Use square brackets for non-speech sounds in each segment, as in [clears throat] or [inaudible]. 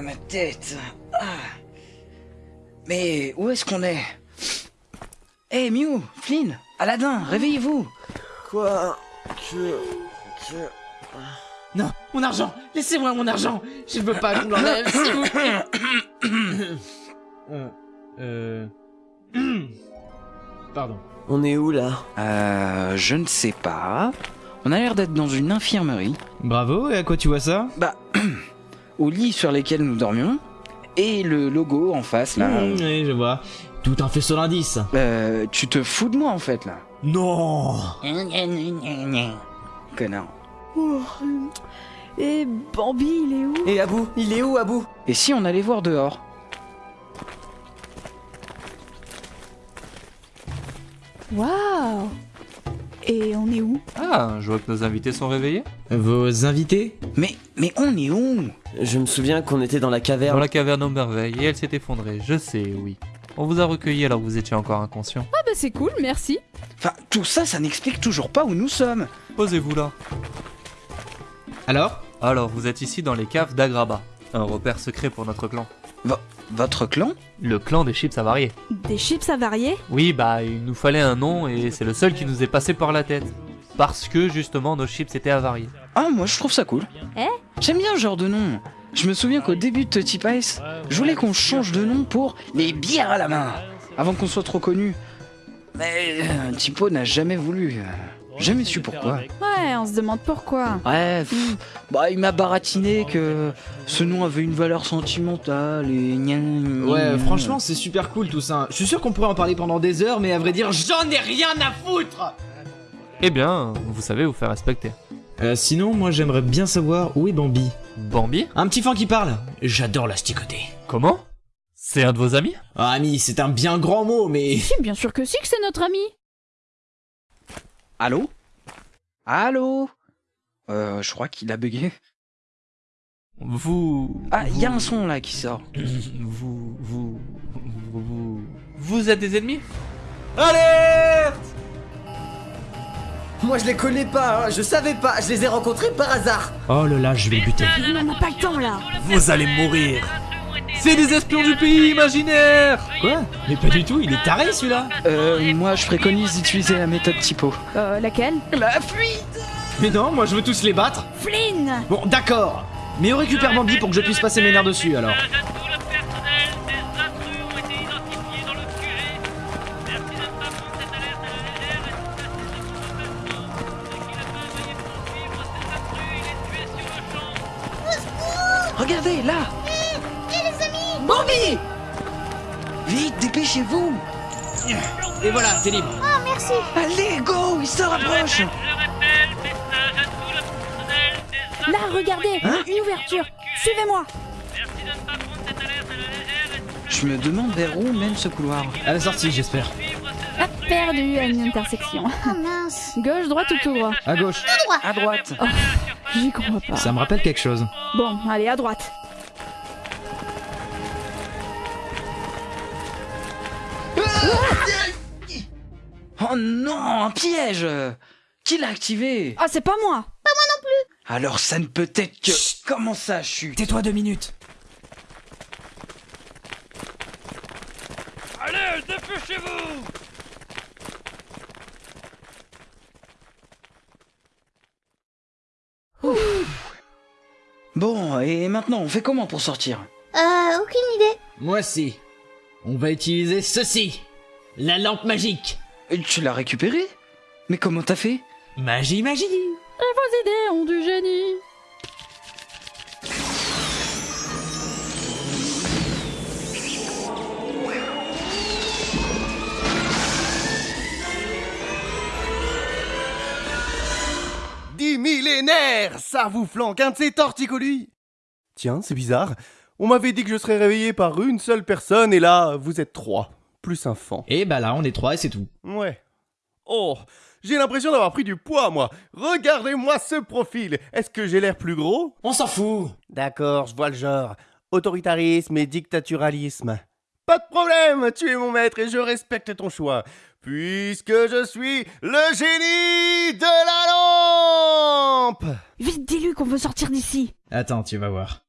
Ah, ma tête. Ah. Mais où est-ce qu'on est? Eh, Mew, Flynn, Aladdin, réveillez-vous. Quoi? Que... Que... Non, mon argent Laissez-moi mon argent Je ne veux pas qu'on l'enlève, s'il vous plaît [coughs] Euh... Euh... Pardon. On est où là? Euh, je ne sais pas. On a l'air d'être dans une infirmerie. Bravo, et à quoi tu vois ça? Bah, au lit sur lesquels nous dormions. Et le logo en face, là. Mmh, Oui, je vois. Tout un faisceau d'indices. Euh, tu te fous de moi, en fait, là. Non [laughs] Connard. Oh. Et Bambi, il est où? Et Abou Il est où Abou? Et si on allait voir dehors Waouh Et on est où? Ah, je vois que nos invités sont réveillés. Vos invités Mais, mais on est où? Je me souviens qu'on était dans la Dans caverne. la caverne aux merveilles, et elle s'est effondrée, je sais, oui. On vous a recueilli alors que vous étiez encore inconscient. Ah bah c'est cool, merci. Enfin, tout ça, ça n'explique toujours pas où nous sommes. Posez-vous là. Alors? Alors, vous êtes ici dans les caves d'Agraba, un repère secret pour notre clan. Votre clan? Le clan des chips avariés. Des chips avariés? Oui, bah, il nous fallait un nom et c'est le seul qui nous est passé par la tête. Parce que justement, nos chips étaient avariés. Ah, moi, je trouve ça cool. Eh J'aime bien ce genre de nom. Je me souviens qu'au début de Tutty Pies, je voulais qu'on change de nom pour les bières à la main, avant qu'on soit trop connu. Mais euh, Tipo n'a jamais voulu. euh, Jamais su pourquoi. Ouais, on se demande pourquoi. Ouais, pff, bah il m'a baratiné que ce nom avait une valeur sentimentale et gna, gna, Ouais, franchement, c'est super cool tout ça. Je suis sûr qu'on pourrait en parler pendant des heures, mais à vrai dire, j'en ai rien à foutre Eh bien, vous savez vous faire respecter. Euh, sinon, moi j'aimerais bien savoir où est Bambi. Bambi Un petit fan qui parle J'adore l'asticoter. Comment C'est un de vos amis? Ah, ami, c'est un bien grand mot, mais... [laughs] Si, bien sûr que si que c'est notre ami. Allô? Allô? Euh, je crois qu'il a bugué. Vous... Ah, il y a un son là qui sort. [clears throat] Vous... Vous... Vous... Vous, êtes des ennemis? Alerte Moi je les connais pas, hein, je savais pas, je les ai rencontrés par hasard. Oh là là, je vais le buter. On n'a pas le temps là. Vous allez mourir C'est des espions du pays imaginaire Quoi Mais pas du tout, il est taré celui-là Euh, moi je préconise d'utiliser la méthode typo. Euh, laquelle La fuite Mais non, moi je veux tous les battre Flynn Bon, d'accord Mais on récupère Bambi pour que je puisse passer mes nerfs dessus, alors. Poursuivre ces intrus et les. Regardez, là Bambi Vite, dépêchez-vous Et voilà, t'es libre. Allez, go Il se rapproche tout Là, regardez Hein Une ouverture Suivez-moi Merci de ne pas prendre cette alerte à la légère et de Je me demande vers où mène ce couloir. À la sortie, j'espère. Ah, perdu à une intersection. Oh [laughs] mince. Gauche, droite ou tout droit? À gauche. À droite J'y crois pas. Ça me rappelle quelque chose. Bon, allez, à droite. Oh non, un piège Qui l'a activé Ah, c'est pas moi Alors ça ne peut être que... Comment ça, chute Tais-toi deux minutes. Allez, dépêchez-vous Bon, et maintenant, on fait comment pour sortir? Euh, aucune idée. Moi si. On va utiliser ceci. La lampe magique. Tu l'as récupéré Mais comment t'as fait? Magie, magie. Et vos idées ont du génie Dix millénaires Ça vous flanque un de ces torticolis Tiens, c'est bizarre. On m'avait dit que je serais réveillé par une seule personne et là, vous êtes trois. Plus un fan. Et bah là, on est trois et c'est tout. Ouais. Oh, j'ai l'impression d'avoir pris du poids, moi. Regardez-moi ce profil. Est-ce que j'ai l'air plus gros? On s'en fout. D'accord, je vois le genre. Autoritarisme et dictaturalisme. Pas de problème, tu es mon maître et je respecte ton choix. Puisque je suis le génie de la lampe Vite, dis-lui qu'on veut sortir d'ici Attends, tu vas voir.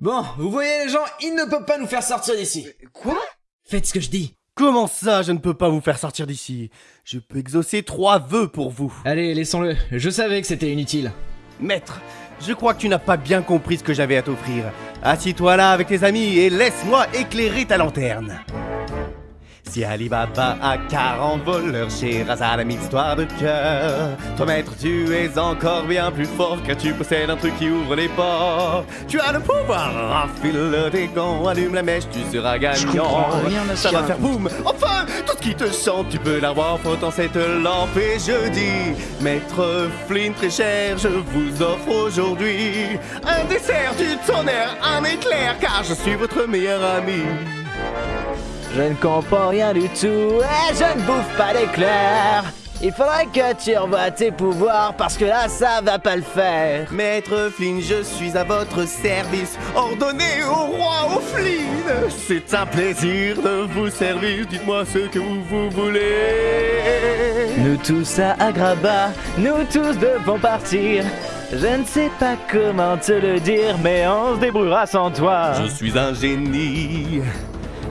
Bon, vous voyez les gens, il ne peut pas nous faire sortir d'ici. Quoi? Faites ce que je dis. Comment ça, je ne peux pas vous faire sortir d'ici? Je peux exaucer trois vœux pour vous. Allez, laissons-le. Je savais que c'était inutile. Maître, je crois que tu n'as pas bien compris ce que j'avais à t'offrir. Assis-toi là avec tes amis et laisse-moi éclairer ta lanterne. Si Alibaba a 40 voleurs, Sherazade a mille histoires de cœur. Toi maître, tu es encore bien plus fort car tu possèdes un truc qui ouvre les portes. Tu as le pouvoir, enfile tes gants, allume la mèche, tu seras gagnant. Rien Ça va faire boum Enfin, tout ce qui te chante, tu peux l'avoir frottant cette lampe et je dis Maître Flynn très cher, je vous offre aujourd'hui Un dessert, du tonnerre, un éclair car je suis votre meilleur ami Je ne comprends rien du tout et je ne bouffe pas d'éclairs. Il faudrait que tu revoies tes pouvoirs parce que là ça va pas le faire. Maître Flynn, je suis à votre service Ordonnez au roi au Flynn C'est un plaisir de vous servir Dites-moi ce que vous, vous voulez Nous tous à Agrabah, nous tous devons partir. Je ne sais pas comment te le dire, mais on se débrouillera sans toi. Je suis un génie,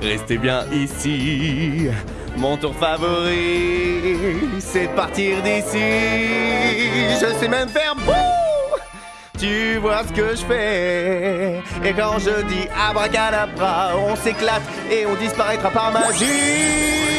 restez bien ici. Mon tour favori, c'est de partir d'ici. Je sais même faire boum Tu vois ce que je fais. Et quand je dis abracadabra, on s'éclate et on disparaîtra par magie.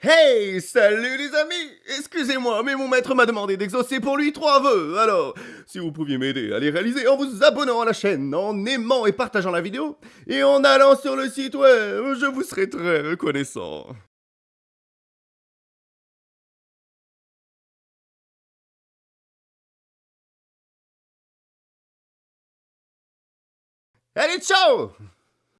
Hey, salut les amis Excusez-moi, mais mon maître m'a demandé d'exaucer pour lui trois vœux. Alors, si vous pouviez m'aider à les réaliser en vous abonnant à la chaîne, en aimant et partageant la vidéo, et en allant sur le site web, je vous serai très reconnaissant. Allez, ciao